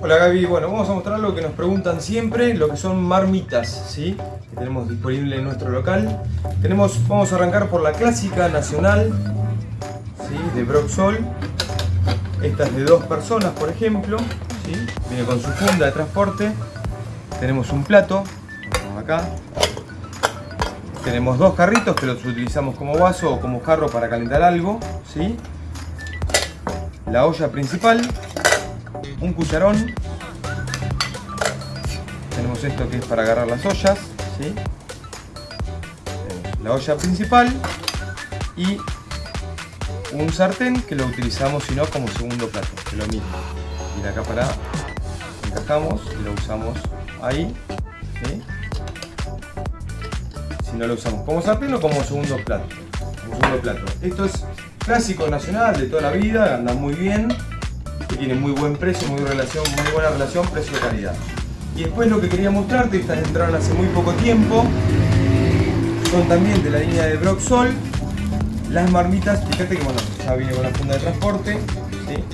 Hola Gaby, bueno, vamos a mostrar lo que nos preguntan siempre, lo que son marmitas, ¿sí? Que tenemos disponible en nuestro local. Tenemos, vamos a arrancar por la clásica nacional, ¿sí? De Broxol. Esta es de dos personas, por ejemplo, ¿sí? Viene con su funda de transporte. Tenemos un plato, acá. Tenemos dos jarritos que los utilizamos como vaso o como jarro para calentar algo, ¿sí? La olla principal, un cucharón. Tenemos esto que es para agarrar las ollas. ¿sí? La olla principal y un sartén que lo utilizamos si no como segundo plato, que lo mismo. Y acá para encajamos y lo usamos ahí. ¿sí? Si no lo usamos como sartén o como segundo plato. Como segundo plato. Esto es clásico nacional de toda la vida, anda muy bien que tiene muy buen precio, muy, relación, muy buena relación precio-calidad. Y después lo que quería mostrarte, estas entraron hace muy poco tiempo, son también de la línea de Broxol, las marmitas, fíjate que bueno, ya viene con la funda de transporte, ¿sí?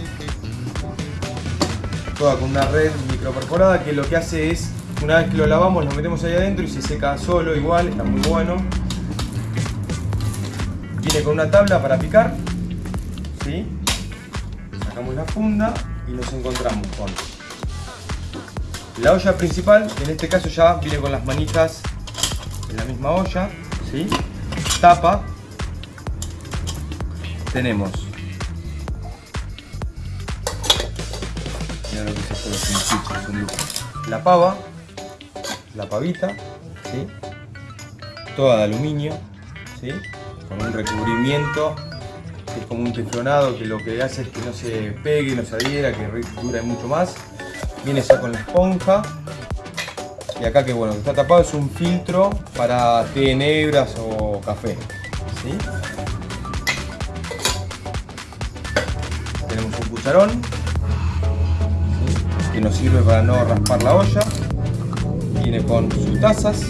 toda con una red microperforada que lo que hace es, una vez que lo lavamos, lo metemos ahí adentro y se seca solo igual, está muy bueno. Viene con una tabla para picar, ¿sí? Sacamos la funda y nos encontramos con la olla principal, en este caso ya viene con las manijas en la misma olla, ¿sí? tapa, tenemos la pava, la pavita, ¿sí? toda de aluminio, ¿sí? con un recubrimiento es como un teflonado que lo que hace es que no se pegue, no se adhiera, que dure mucho más. Viene ya con la esponja. Y acá que bueno, que está tapado es un filtro para té negras o café. Tenemos un cucharón que nos sirve para no raspar la olla. Viene con sus tazas.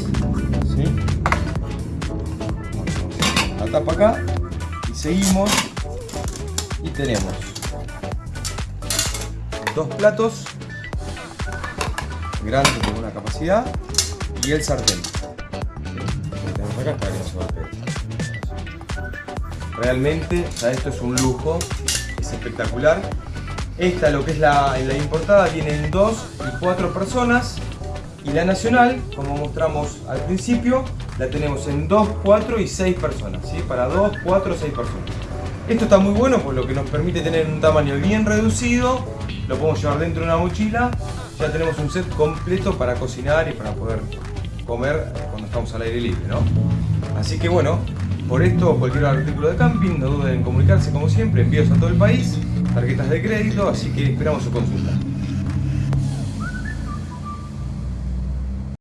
La tapa acá y seguimos y tenemos dos platos grandes con una capacidad y el sartén. Realmente, esto es un lujo, es espectacular. Esta, lo que es la, la importada, vienen dos y cuatro personas. Y la nacional, como mostramos al principio, la tenemos en 2, 4 y 6 personas. ¿sí? Para 2, 4, 6 personas. Esto está muy bueno por lo que nos permite tener un tamaño bien reducido, lo podemos llevar dentro de una mochila, ya tenemos un set completo para cocinar y para poder comer cuando estamos al aire libre, ¿no? Así que bueno, por esto cualquier artículo de camping, no duden en comunicarse como siempre, envíos a todo el país, tarjetas de crédito, así que esperamos su consulta.